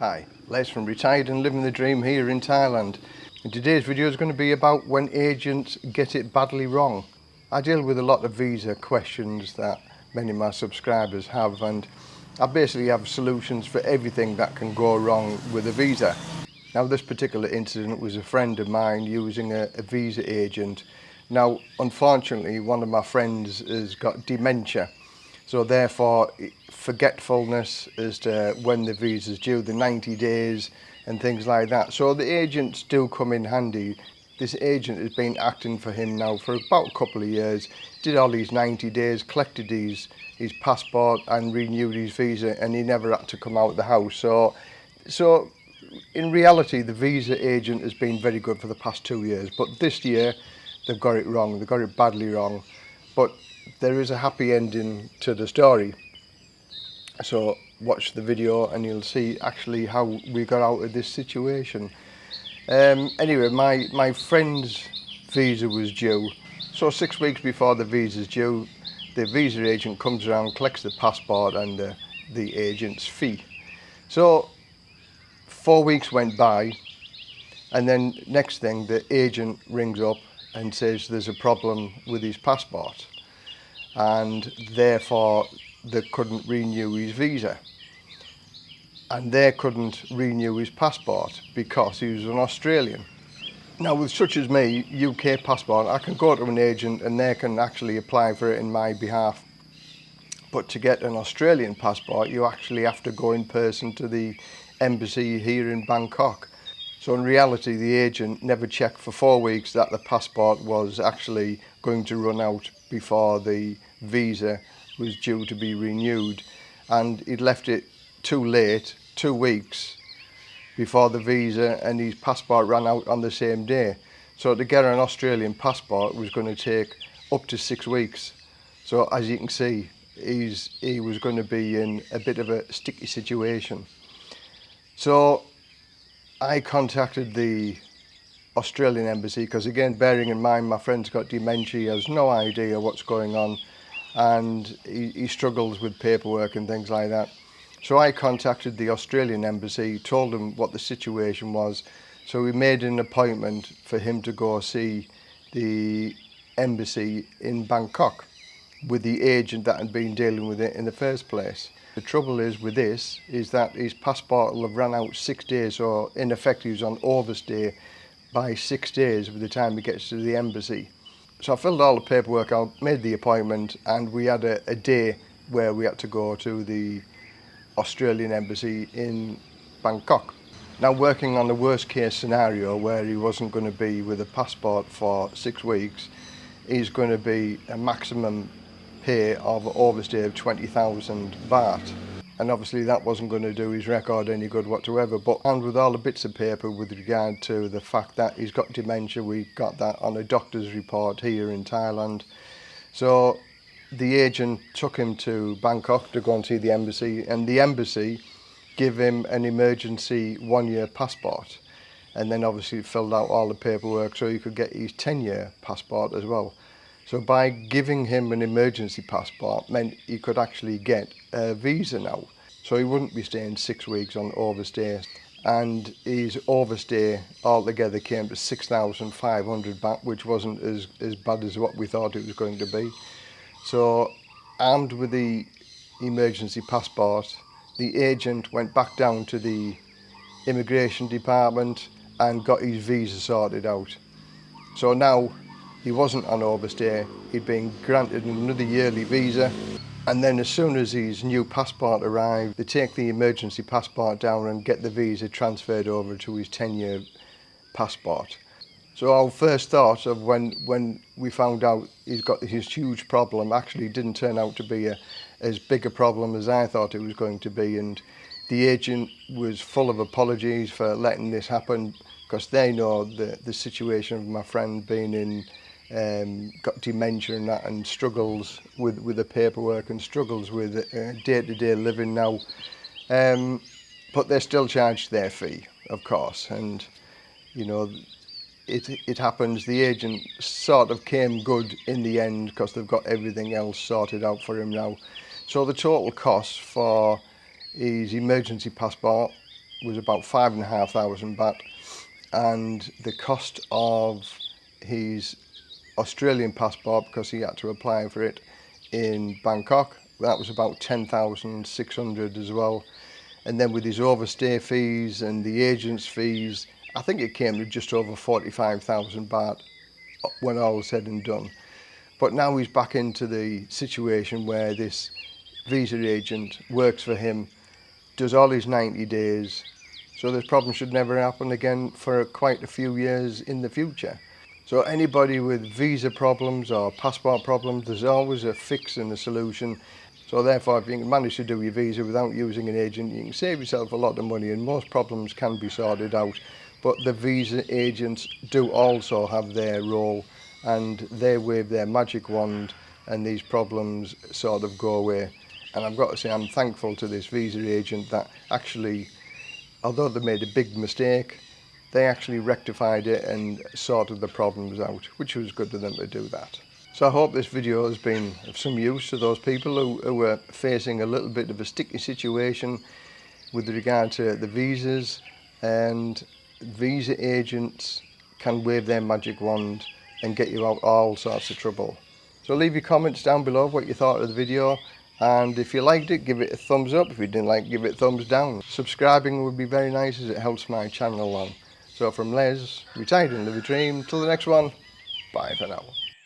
Hi, Les from Retired and Living the Dream here in Thailand. And today's video is going to be about when agents get it badly wrong. I deal with a lot of visa uh, questions that many of my subscribers have and I basically have solutions for everything that can go wrong with a visa. Now this particular incident was a friend of mine using a, a visa agent. Now unfortunately one of my friends has got dementia so therefore forgetfulness as to when the visa's due, the 90 days and things like that. So the agents do come in handy. This agent has been acting for him now for about a couple of years, did all these 90 days, collected his, his passport and renewed his visa and he never had to come out of the house. So, so in reality, the visa agent has been very good for the past two years, but this year they've got it wrong, they've got it badly wrong. But there is a happy ending to the story. So watch the video and you'll see actually how we got out of this situation. Um, anyway, my, my friend's visa was due. So six weeks before the visa's due, the visa agent comes around, collects the passport and uh, the agent's fee. So four weeks went by and then next thing the agent rings up and says there's a problem with his passport and therefore that couldn't renew his visa. And they couldn't renew his passport because he was an Australian. Now with such as me, UK passport, I can go to an agent and they can actually apply for it in my behalf. But to get an Australian passport, you actually have to go in person to the embassy here in Bangkok. So in reality, the agent never checked for four weeks that the passport was actually going to run out before the visa was due to be renewed and he'd left it too late, two weeks before the visa and his passport ran out on the same day. So to get an Australian passport was going to take up to six weeks. So as you can see, he's, he was going to be in a bit of a sticky situation. So I contacted the Australian embassy because again bearing in mind my friend's got dementia he has no idea what's going on and he, he struggles with paperwork and things like that. So I contacted the Australian embassy, told them what the situation was. So we made an appointment for him to go see the embassy in Bangkok with the agent that had been dealing with it in the first place. The trouble is with this is that his passport will have run out six days or in effect he was on overstay Day by six days by the time he gets to the embassy so I filled all the paperwork out, made the appointment, and we had a, a day where we had to go to the Australian Embassy in Bangkok. Now working on the worst case scenario where he wasn't going to be with a passport for six weeks is going to be a maximum pay of overstay of 20,000 baht and obviously that wasn't going to do his record any good whatsoever but and with all the bits of paper with regard to the fact that he's got dementia we got that on a doctor's report here in Thailand so the agent took him to Bangkok to go and see the embassy and the embassy give him an emergency one year passport and then obviously filled out all the paperwork so he could get his 10 year passport as well So by giving him an emergency passport meant he could actually get a visa now. So he wouldn't be staying six weeks on overstay. And his overstay altogether came to 6,500 baht, which wasn't as, as bad as what we thought it was going to be. So armed with the emergency passport, the agent went back down to the immigration department and got his visa sorted out. So now He wasn't on Orbis Day, he'd been granted another yearly visa. And then as soon as his new passport arrived, they take the emergency passport down and get the visa transferred over to his 10-year passport. So our first thought of when, when we found out he's got his huge problem actually didn't turn out to be a, as big a problem as I thought it was going to be. And the agent was full of apologies for letting this happen because they know the, the situation of my friend being in um, got dementia and that and struggles with, with the paperwork and struggles with uh, day-to-day uh, -day living now. Um, but they're still charged their fee, of course. And, you know, it, it happens the agent sort of came good in the end because they've got everything else sorted out for him now. So the total cost for his emergency passport was about five and a half thousand baht and the cost of his Australian passport because he had to apply for it in Bangkok. That was about 10,600 as well. And then with his overstay fees and the agent's fees, I think it came to just over 45,000 baht when all was said and done. But now he's back into the situation where this visa agent works for him, does all his 90 days, so this problem should never happen again for quite a few years in the future. So anybody with visa problems or passport problems, there's always a fix and a solution. So therefore, if you can manage to do your visa without using an agent, you can save yourself a lot of money and most problems can be sorted out. But the visa agents do also have their role and they wave their magic wand and these problems sort of go away. And I've got to say, I'm thankful to this visa agent that actually, although they made a big mistake, they actually rectified it and sorted the problems out, which was good of them to do that. So I hope this video has been of some use to those people who, who facing a little bit of a sticky situation with regard to the visas and visa agents can wave their magic wand and get you out all sorts of trouble. So leave your comments down below what you thought of the video and if you liked it give it a thumbs up if you didn't like give it thumbs down subscribing would be very nice as it helps my channel along so from Les, retired in Liverpool, till the next one, bye for now.